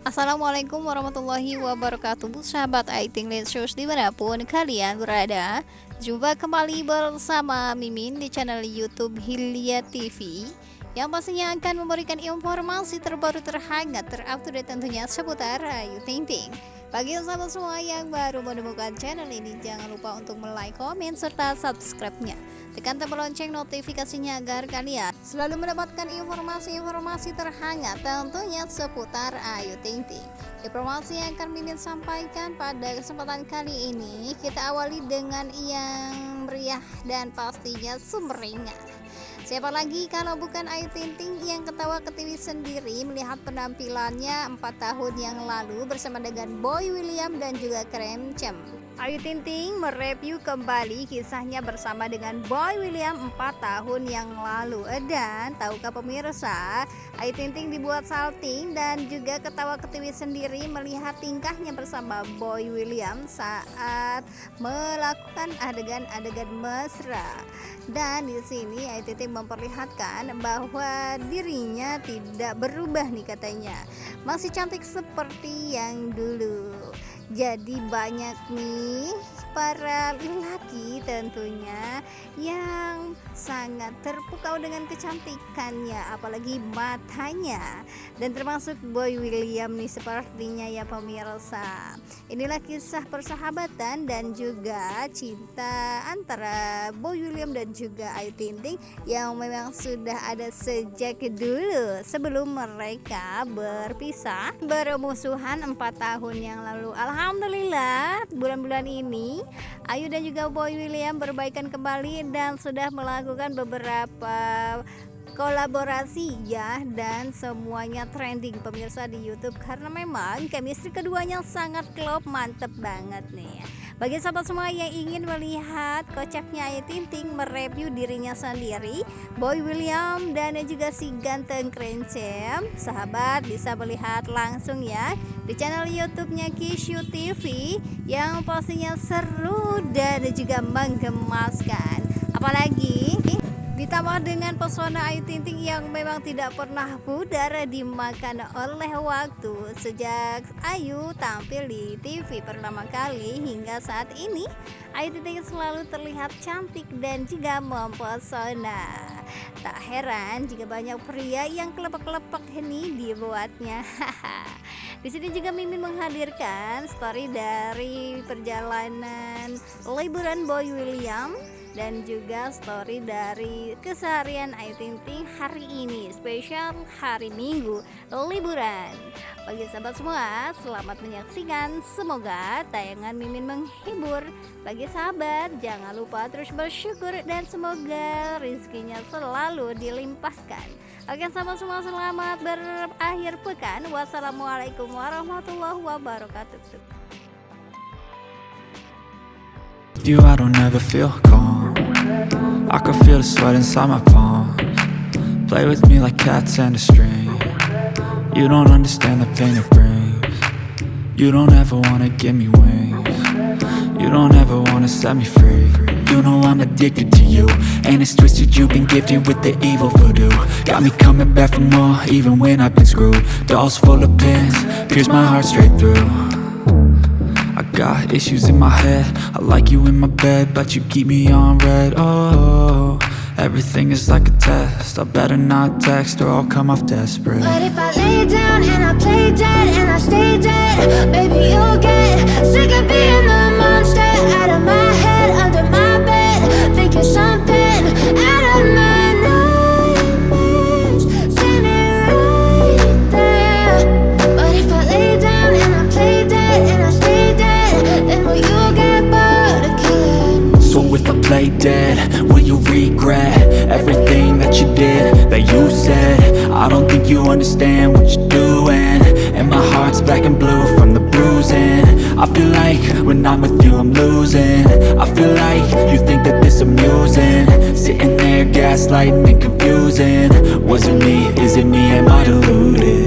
Assalamualaikum warahmatullahi wabarakatuh. Sahabat Aiting Lensus di mana pun kalian berada Jumpa kembali bersama Mimin di channel Youtube Hilya TV Yang pastinya akan memberikan informasi terbaru terhangat terupdate tentunya seputar Ayu Ting Ting bagi sahabat semua yang baru menemukan channel ini, jangan lupa untuk like, komen, serta subscribe-nya. Tekan tombol lonceng notifikasinya agar kalian selalu mendapatkan informasi-informasi terhangat tentunya seputar Ayu Ting Ting. Informasi yang akan Mimin sampaikan pada kesempatan kali ini, kita awali dengan yang meriah dan pastinya sumringah. Siapa lagi kalau bukan Ayu Ting Ting yang ketawa ke TV sendiri melihat penampilannya 4 tahun yang lalu bersama dengan Boy William dan juga Krem Cem. Ayu Ting Ting mereview kembali kisahnya bersama dengan Boy William 4 tahun yang lalu Dan tahukah pemirsa Ayu Ting Ting dibuat salting dan juga ketawa ketiwi sendiri melihat tingkahnya bersama Boy William saat melakukan adegan-adegan mesra. Dan di sini Ayu memperlihatkan bahwa dirinya tidak berubah nih katanya. Masih cantik seperti yang dulu. Jadi banyak nih para lelaki tentunya yang sangat terpukau dengan kecantikannya apalagi matanya. Dan termasuk Boy William nih sepertinya ya pemirsa. Inilah kisah persahabatan dan juga cinta antara Boy William dan juga Ayu Ting yang memang sudah ada sejak dulu sebelum mereka berpisah. Bermusuhan empat tahun yang lalu. Alhamdulillah bulan-bulan ini Ayu dan juga Boy William berbaikan kembali dan sudah melakukan beberapa kolaborasi ya dan semuanya trending pemirsa di YouTube. Karena memang chemistry keduanya sangat klop mantep banget nih bagi sahabat semua yang ingin melihat kocaknya Ayu Ting Ting mereview dirinya sendiri Boy William dan juga si ganteng Krencem sahabat bisa melihat langsung ya di channel YouTube-nya Kishu TV yang pastinya seru dan juga menggemaskan. Apalagi Ditambah dengan pesona Ayu Ting Ting yang memang tidak pernah pudar dimakan oleh waktu. Sejak Ayu tampil di TV pertama kali hingga saat ini Ayu Ting Ting selalu terlihat cantik dan juga mempesona. Tak heran jika banyak pria yang kelepek-kelepek ini dibuatnya. Di sini juga Mimin menghadirkan story dari perjalanan liburan Boy William dan juga story dari keseharian Ayu Ting Ting hari ini spesial hari Minggu liburan. Bagi sahabat semua selamat menyaksikan. Semoga tayangan Mimin menghibur. Bagi sahabat jangan lupa terus bersyukur dan semoga rezekinya selalu dilimpahkan. Oke sahabat semua selamat berakhir pekan. Wassalamualaikum warahmatullahi wabarakatuh With you I don't ever feel calm. I can feel the sweat inside my palms. Play with me like cats and a string. You don't understand the pain it brings. You don't ever wanna give me wings. You don't ever wanna set me free. You know I'm addicted to you And it's twisted. You've been gifted with the evil voodoo. Got me coming back for more even when I've been screwed. Dolls full of pins, pierce my heart straight through got issues in my head. I like you in my bed But you keep me on red. Oh, everything is like a test. I better not text Or I'll come off desperate. But if I lay down and I play dead And I stay dead Baby, you'll get sick of being the monster Out of my head, under my you understand what you're doing. And my heart's black and blue from the bruising. I feel like when I'm with you I'm losing. I feel like you think that this amusing. Sitting there gaslighting and confusing. Was it me, is it me, am I deluded?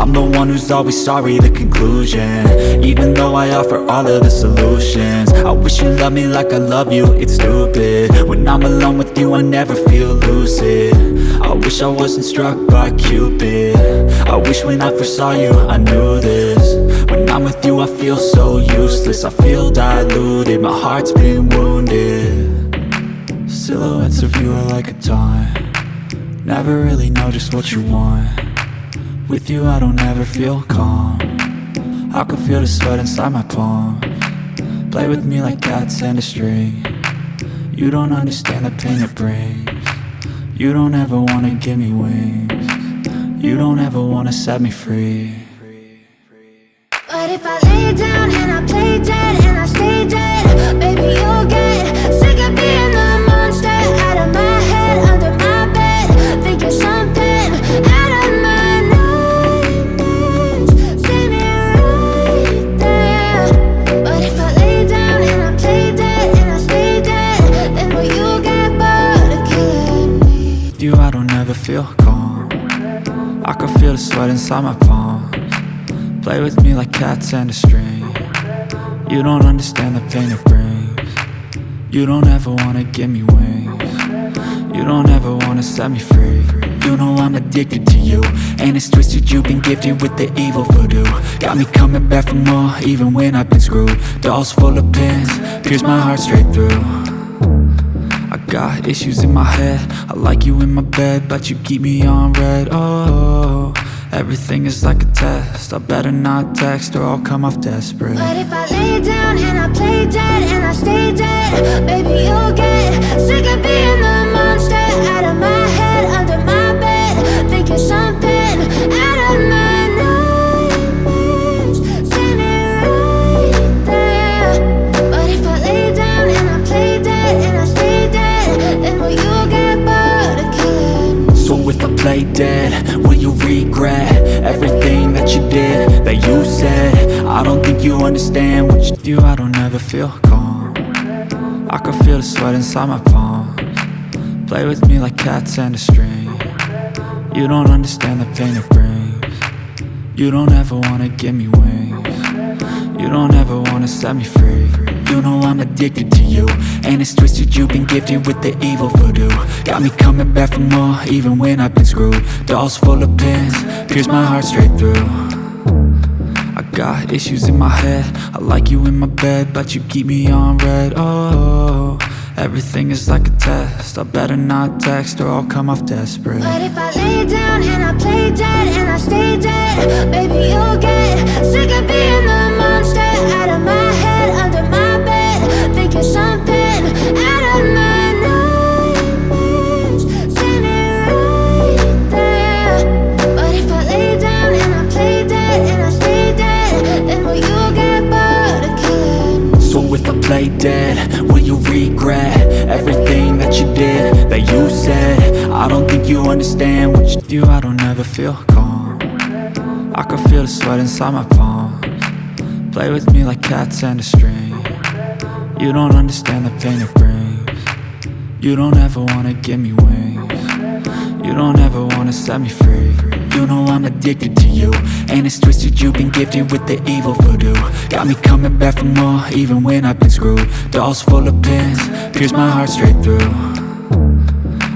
I'm the one who's always sorry, the conclusion. Even though I offer all of the solutions. I wish you love me like I love you, it's stupid. When I'm alone with you, I never feel lucid. I wish I wasn't struck by Cupid. I wish when I first saw you, I knew this. When I'm with you, I feel so useless. I feel diluted, my heart's been wounded. Silhouettes of you are like a taunt. Never really know just what you want With you, I don't ever feel calm. I can feel the sweat inside my palm. Play with me like cats and a string. You don't understand the pain it brings. You don't ever wanna give me wings. You don't ever wanna set me free. But if I lay down and I play dead and I stay dead Baby, feel calm I can feel the sweat inside my palms. Play with me like cats and a string. You don't understand the pain it brings. You don't ever wanna give me wings. You don't ever wanna set me free. You know I'm addicted to you. And it's twisted you've been gifted with the evil voodoo. Got me coming back for more even when I've been screwed. Dolls full of pins, pierce my heart straight through got issues in my head. I like you in my bed But you keep me on red. Oh, everything is like a test. I better not text or I'll come off desperate. But if I lay down and I play dead and I stay dead Baby, you'll get sick of being the monster Out of my what you I don't ever feel calm. I can feel the sweat inside my palms. Play with me like cats and a string. You don't understand the pain it brings. You don't ever wanna give me wings. You don't ever wanna set me free. You know I'm addicted to you And it's twisted. You've been gifted with the evil voodoo. Got me coming back for more even when I've been screwed. Dolls full of pins, pierce my heart straight through got issues in my head. I like you in my bed But you keep me on red. Oh, everything is like a test. I better not text or I'll come off desperate. But if I lay down and I play dead and I stay dead Baby, you'll get sick of being the monster Out of my head, under my bed Thinking something Play dead, will you regret Everything that you did, that you said? I don't think you understand what you do. I don't ever feel calm. I can feel the sweat inside my palms. Play with me like cats and a string. You don't understand the pain it brings. You don't ever wanna give me wings You don't ever wanna set me free. You know I'm addicted to you. And it's twisted you've been gifted with the evil voodoo. Got me coming back for more even when I've been screwed. Dolls full of pins, pierce my heart straight through.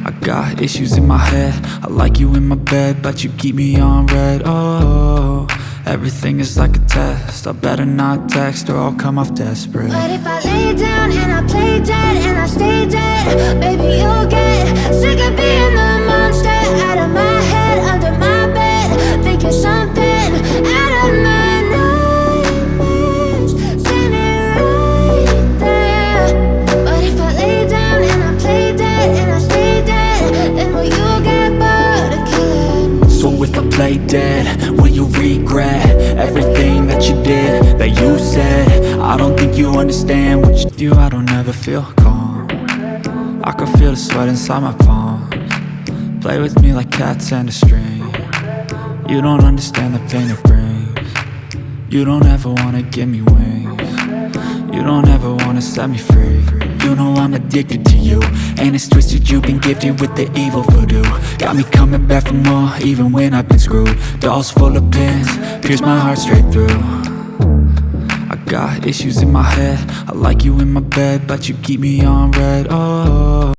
I got issues in my head. I like you in my bed But you keep me on red. Oh, everything is like a test. I better not text or I'll come off desperate. But if I lay down and I play dead and I stay dead Baby, you'll get sick of being the Out of my head, under my bed Thinking something out of my nightmares. Me right there. But if I lay down and I play dead and I stay dead Then will you get bored of killing? So if I play dead, will you regret Everything that you did, that you said? I don't think you understand what you do. I don't ever feel calm. I can feel the sweat inside my palms Play with me like cats and a string. You don't understand the pain it brings. You don't ever wanna give me wings. You don't ever wanna set me free. You know I'm addicted to you. And it's twisted you've been gifted with the evil voodoo. Got me coming back for more even when I've been screwed. Dolls full of pins, pierce my heart straight through. I got issues in my head. I like you in my bed, but you keep me on red, oh